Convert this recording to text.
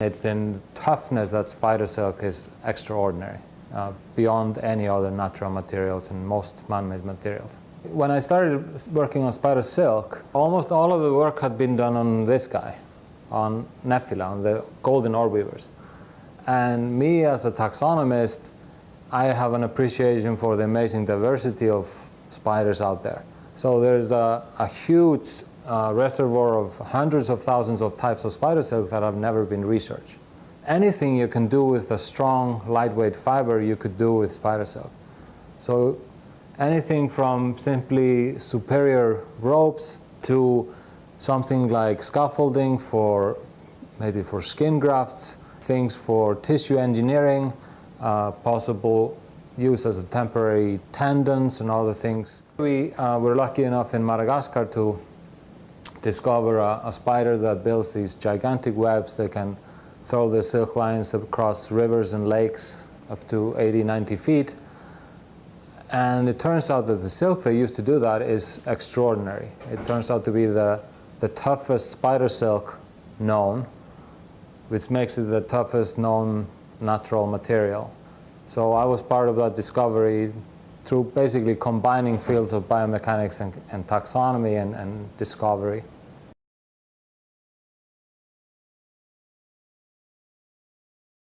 It's in toughness that spider silk is extraordinary, uh, beyond any other natural materials and most man-made materials. When I started working on spider silk, almost all of the work had been done on this guy, on Nephila, on the golden orb weavers. And me as a taxonomist, I have an appreciation for the amazing diversity of spiders out there. So there's a, a huge uh, reservoir of hundreds of thousands of types of spider silk that have never been researched. Anything you can do with a strong, lightweight fiber, you could do with spider silk. So anything from simply superior ropes to something like scaffolding for maybe for skin grafts, things for tissue engineering, uh, possible use as a temporary tendons and other things. We uh, were lucky enough in Madagascar to discover a, a, spider that builds these gigantic webs that can throw their silk lines across rivers and lakes up to 80, 90 feet. And it turns out that the silk they use to do that is extraordinary. It turns out to be the, the toughest spider silk known, which makes it the toughest known natural material. So I was part of that discovery through basically combining fields of biomechanics and, and taxonomy and, and discovery.